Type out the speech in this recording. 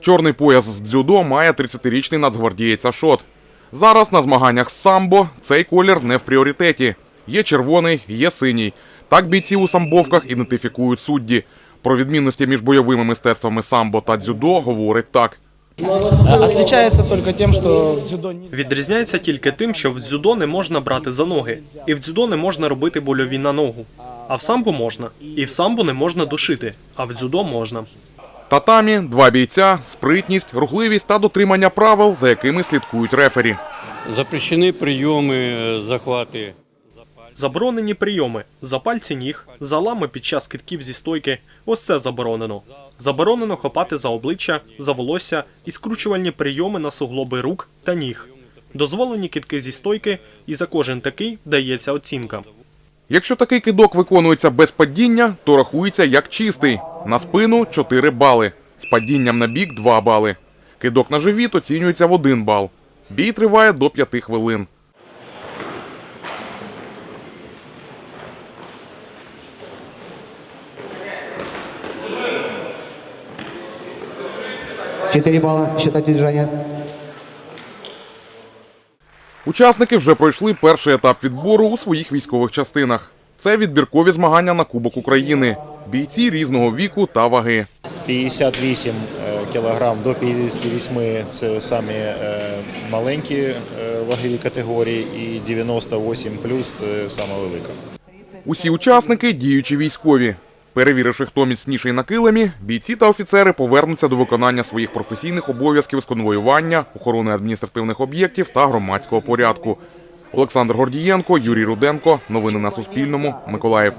Чорний пояс з дзюдо має 30-річний нацгвардієць Ашот. Зараз на змаганнях з самбо цей колір не в пріоритеті. Є червоний, є синій. Так бійці у самбовках ідентифікують судді. Про відмінності між бойовими мистецтвами самбо та дзюдо говорить так. Відрізняється тільки тим, що в дзюдо не можна брати за ноги, і в дзюдо не можна робити больові на ногу. А в самбо можна. І в самбо не можна душити, а в дзюдо можна. Татамі, два бійця, спритність, рухливість та дотримання правил, за якими слідкують рефері. Запрещені прийоми, е, захвати. Заборонені прийоми за пальці ніг, залами під час китків зі стойки. Ось це заборонено. Заборонено хопати за обличчя, за волосся і скручувальні прийоми на суглоби рук та ніг. Дозволені китки зі стойки, і за кожен такий дається оцінка. Якщо такий кидок виконується без падіння, то рахується як чистий. На спину 4 бали. З падінням на бік 2 бали. Кидок на живіт оцінюється в 1 бал. Бій триває до 5 хвилин. Четыре балла. Считать удержание. Учасники вже пройшли перший етап відбору у своїх військових частинах. Це відбіркові змагання на Кубок України. Бійці різного віку та ваги. 58 е, кілограм до 58 – це самі е, маленькі е, вагові категорії, і 98 плюс це саме велика. Усі учасники діючі військові. Перевіривши, хто міцніший на килимі, бійці та офіцери повернуться до виконання своїх професійних обов'язків з конвоювання, охорони адміністративних об'єктів та громадського порядку. Олександр Гордієнко, Юрій Руденко. Новини на Суспільному. Миколаїв.